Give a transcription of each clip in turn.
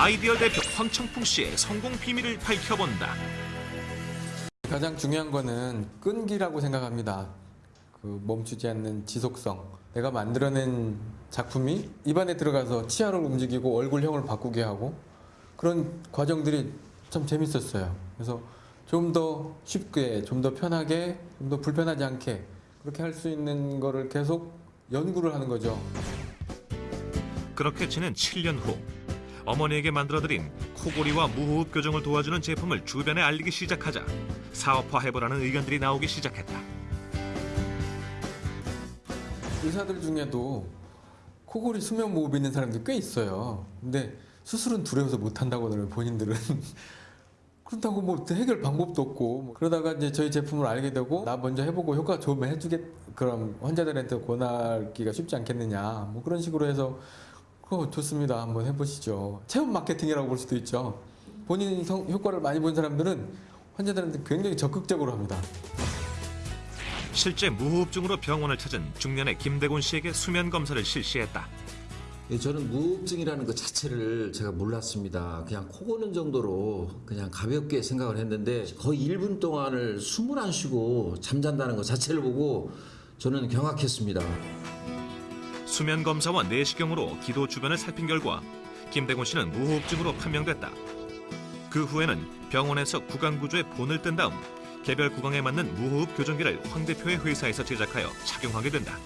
아이디어 대표 황청풍 씨의 성공 비밀을 밝혀본다. 가장 중요한 거는 끈기라고 생각합니다. 그 멈추지 않는 지속성. 내가 만들어낸 작품이 입안에 들어가서 치아를 움직이고 얼굴형을 바꾸게 하고 그런 과정들이 참 재밌었어요. 그래서 좀 더 쉽게, 좀 더 편하게, 좀 더 불편하지 않게 그렇게 할 수 있는 거를 계속 연구를 하는 거죠. 그렇게 지낸 7년 후 어머니에게 만들어드린 코골이와 무호흡 교정을 도와주는 제품을 주변에 알리기 시작하자 사업화해보라는 의견들이 나오기 시작했다. 의사들 중에도 코골이 수면 무호흡 있는 사람들 꽤 있어요. 근데 수술은 두려워서 못 한다고 하더라고요, 본인들은. 그렇다고 뭐 해결 방법도 없고 뭐 그러다가 이제 저희 제품을 알게 되고 나 먼저 해보고 효과 좋으면 해주겠 그럼 환자들한테 권하기가 쉽지 않겠느냐 뭐 그런 식으로 해서 그거 좋습니다 한번 해보시죠 체험 마케팅이라고 볼 수도 있죠 본인 성, 효과를 많이 본 사람들은 환자들한테 굉장히 적극적으로 합니다 실제 무호흡증으로 병원을 찾은 중년의 김대곤 씨에게 수면 검사를 실시했다. 예, 저는 무호흡증이라는 것 자체를 제가 몰랐습니다. 그냥 코 고는 정도로 그냥 가볍게 생각을 했는데 거의 1분 동안을 숨을 안 쉬고 잠잔다는 것 자체를 보고 저는 경악했습니다. 수면 검사와 내시경으로 기도 주변을 살핀 결과 김대곤 씨는 무호흡증으로 판명됐다. 그 후에는 병원에서 구강 구조에 본을 뜬 다음 개별 구강에 맞는 무호흡 교정기를 황 대표의 회사에서 제작하여 착용하게 된다.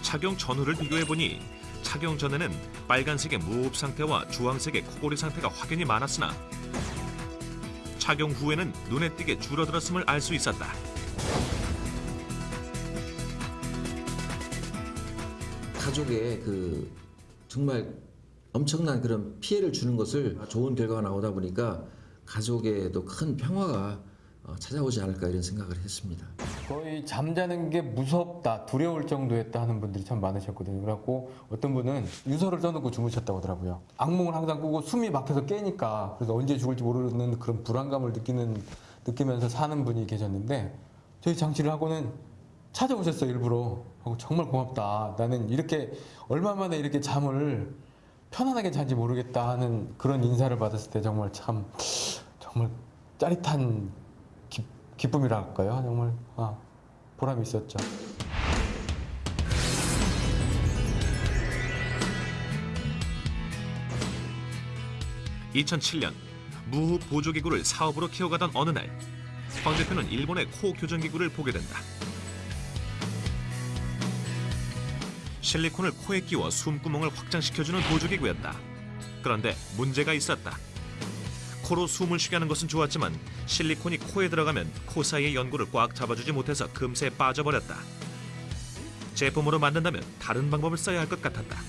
착용 전후를 비교해 보니 착용 전에는 빨간색의 무호흡 상태와 주황색의 코골이 상태가 확연히 많았으나 착용 후에는 눈에 띄게 줄어들었음을 알 수 있었다. 가족에 그 정말 엄청난 그런 피해를 주는 것을 좋은 결과가 나오다 보니까 가족에도 큰 평화가 어, 찾아오지 않을까 이런 생각을 했습니다. 거의 잠자는 게 무섭다, 두려울 정도였다 하는 분들이 참 많으셨거든요. 그래갖고 어떤 분은 유서를 써놓고 주무셨다고 하더라고요. 악몽을 항상 꾸고 숨이 막혀서 깨니까 그래서 언제 죽을지 모르는 그런 불안감을 느끼는 느끼면서 사는 분이 계셨는데 저희 장치를 하고는 찾아오셨어요 일부러. 정말 고맙다. 나는 이렇게 얼마 만에 이렇게 잠을 편안하게 잔지 모르겠다 하는 그런 인사를 받았을 때 정말 참 정말 짜릿한 기, 기쁨이랄까요? 정말 아, 보람이 있었죠. (2007년) 무호흡 보조기구를 사업으로 키워가던 어느 날 황 대표는 일본의 코 교정기구를 보게 된다 실리콘을 코에 끼워 숨구멍을 확장시켜주는 보조기구였다. 그런데 문제가 있었다. 코로 숨을 쉬게 하는 것은 좋았지만 실리콘이 코에 들어가면 코 사이의 연고를 꽉 잡아주지 못해서 금세 빠져버렸다. 제품으로 만든다면 다른 방법을 써야 할 것 같았다.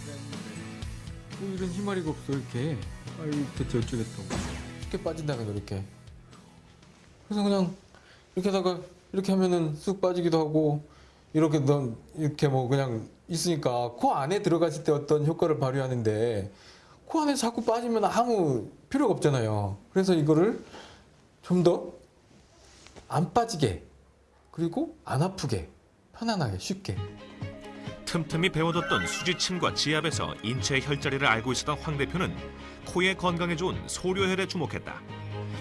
뭐 이런 희마리가 없어 이렇게. 아이 대체 어쩌겠다고 이렇게 빠진다면 이렇게. 그래서 그냥 이렇게 하다가 이렇게 하면은 쑥 빠지기도 하고 이렇게 넌 이렇게 뭐 그냥 있으니까 코 안에 들어갔을 때 어떤 효과를 발휘하는데 코 안에 자꾸 빠지면 아무 필요가 없잖아요 그래서 이거를 좀 더 안 빠지게 그리고 안 아프게 편안하게 쉽게 틈틈이 배워뒀던 수지침과 지압에서 인체의 혈자리를 알고 있었던 황 대표는 코의 건강에 좋은 소료혈에 주목했다.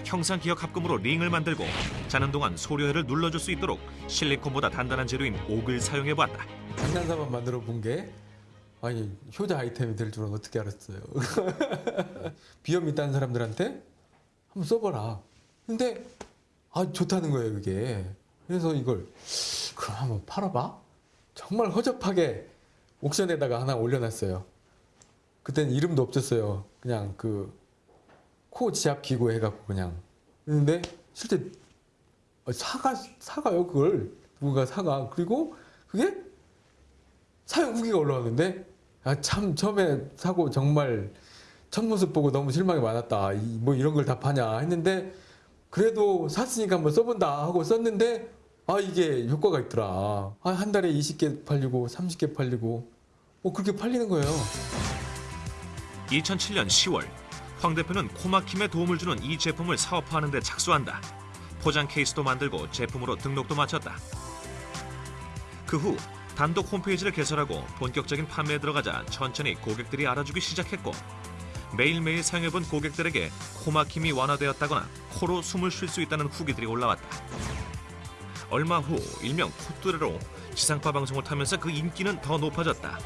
형상 기억 합금으로 링을 만들고 자는 동안 소료혈을 눌러줄 수 있도록 실리콘보다 단단한 재료인 옥을 사용해봤다. 장난삼아 만들어 본 게 아니 효자 아이템이 될 줄은 어떻게 알았어요? 비염 있다는 사람들한테 한번 써봐라. 근데 아 좋다는 거예요 이게. 그래서 이걸 그럼 한번 팔아봐? 정말 허접하게 옥션에다가 하나 올려놨어요. 그땐 이름도 없었어요. 그냥 그 코 지압 기구 해갖고 그냥. 근데 실제 사가 사가요 그걸. 누군가 사가. 그리고 그게 사용 후기가 올라왔는데 아 참 처음에 사고 정말 첫 모습 보고 너무 실망이 많았다. 이, 뭐 이런 걸 다 파냐 했는데 그래도 샀으니까 한번 써본다 하고 썼는데 아 이게 효과가 있더라. 아, 한 달에 20개 팔리고 30개 팔리고. 뭐 그렇게 팔리는 거예요. 2007년 10월 황 대표는 코막힘에 도움을 주는 이 제품을 사업화하는 데 착수한다. 포장 케이스도 만들고 제품으로 등록도 마쳤다. 그 후 단독 홈페이지를 개설하고 본격적인 판매에 들어가자 천천히 고객들이 알아주기 시작했고 매일매일 사용해본 고객들에게 코막힘이 완화되었다거나 코로 숨을 쉴 수 있다는 후기들이 올라왔다. 얼마 후 일명 콧뚜레로 지상파 방송을 타면서 그 인기는 더 높아졌다.